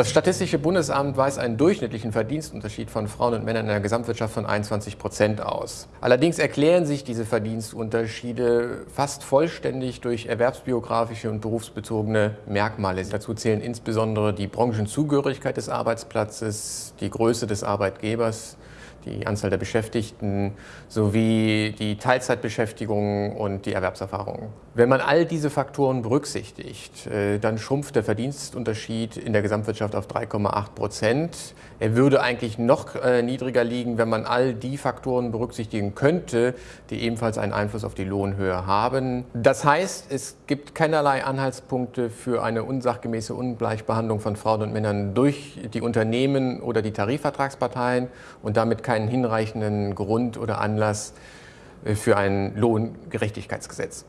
Das Statistische Bundesamt weist einen durchschnittlichen Verdienstunterschied von Frauen und Männern in der Gesamtwirtschaft von 21 Prozent aus. Allerdings erklären sich diese Verdienstunterschiede fast vollständig durch erwerbsbiografische und berufsbezogene Merkmale. Dazu zählen insbesondere die Branchenzugehörigkeit des Arbeitsplatzes, die Größe des Arbeitgebers, die Anzahl der Beschäftigten sowie die Teilzeitbeschäftigung und die Erwerbserfahrung. Wenn man all diese Faktoren berücksichtigt, äh, dann schrumpft der Verdienstunterschied in der Gesamtwirtschaft auf 3,8 Prozent. Er würde eigentlich noch äh, niedriger liegen, wenn man all die Faktoren berücksichtigen könnte, die ebenfalls einen Einfluss auf die Lohnhöhe haben. Das heißt, es gibt keinerlei Anhaltspunkte für eine unsachgemäße Ungleichbehandlung von Frauen und Männern durch die Unternehmen oder die Tarifvertragsparteien und damit keinen hinreichenden Grund oder Anlass äh, für ein Lohngerechtigkeitsgesetz.